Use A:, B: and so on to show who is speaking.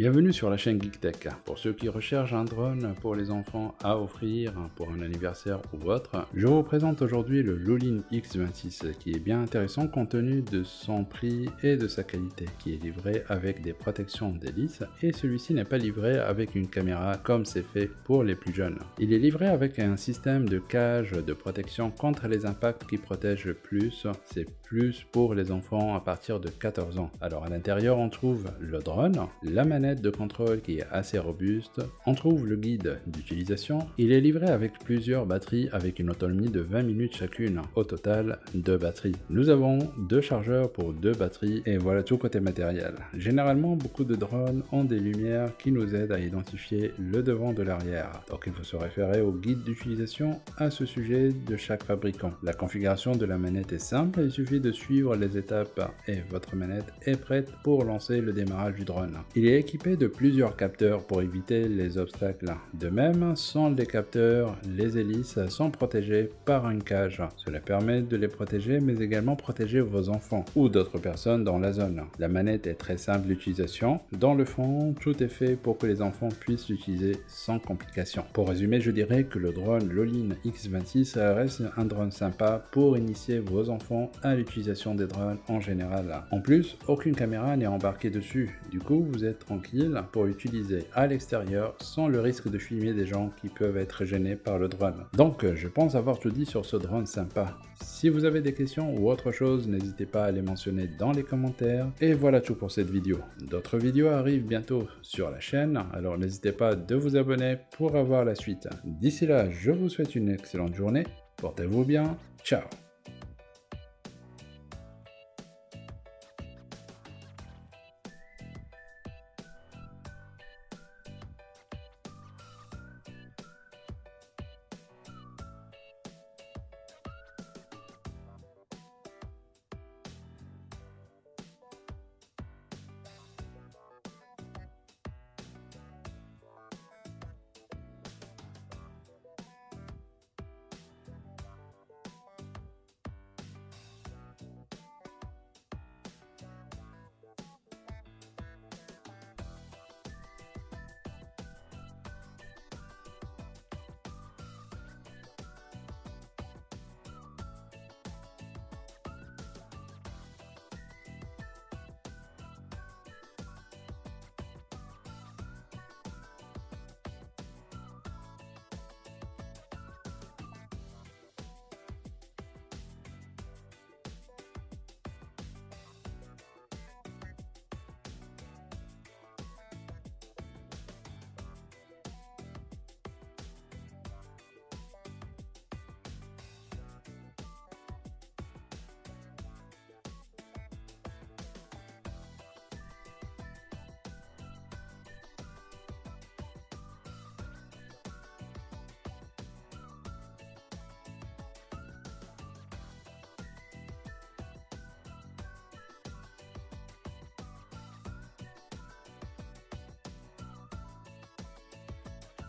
A: Bienvenue sur la chaîne GeekTech. Pour ceux qui recherchent un drone pour les enfants à offrir pour un anniversaire ou autre, je vous présente aujourd'hui le Lolin X26 qui est bien intéressant compte tenu de son prix et de sa qualité, qui est livré avec des protections d'hélice et celui-ci n'est pas livré avec une caméra comme c'est fait pour les plus jeunes. Il est livré avec un système de cage de protection contre les impacts qui protège plus, c'est plus pour les enfants à partir de 14 ans. Alors à l'intérieur on trouve le drone, la manette de contrôle qui est assez robuste. On trouve le guide d'utilisation. Il est livré avec plusieurs batteries avec une autonomie de 20 minutes chacune. Au total, deux batteries. Nous avons deux chargeurs pour deux batteries et voilà tout côté matériel. Généralement, beaucoup de drones ont des lumières qui nous aident à identifier le devant de l'arrière. Donc il faut se référer au guide d'utilisation à ce sujet de chaque fabricant. La configuration de la manette est simple, il suffit de suivre les étapes et votre manette est prête pour lancer le démarrage du drone. Il est équipé de plusieurs capteurs pour éviter les obstacles. De même, sans les capteurs, les hélices sont protégées par une cage. Cela permet de les protéger mais également protéger vos enfants ou d'autres personnes dans la zone. La manette est très simple d'utilisation. Dans le fond, tout est fait pour que les enfants puissent l'utiliser sans complications. Pour résumer, je dirais que le drone Lolin X26 reste un drone sympa pour initier vos enfants à l'utilisation des drones en général. En plus, aucune caméra n'est embarquée dessus. Du coup, vous êtes pour l'utiliser à l'extérieur sans le risque de filmer des gens qui peuvent être gênés par le drone. Donc je pense avoir tout dit sur ce drone sympa. Si vous avez des questions ou autre chose, n'hésitez pas à les mentionner dans les commentaires. Et voilà tout pour cette vidéo. D'autres vidéos arrivent bientôt sur la chaîne, alors n'hésitez pas de vous abonner pour avoir la suite. D'ici là, je vous souhaite une excellente journée, portez-vous bien, ciao